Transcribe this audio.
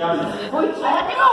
Tchau.